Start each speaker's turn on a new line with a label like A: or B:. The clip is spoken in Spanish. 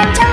A: Chao.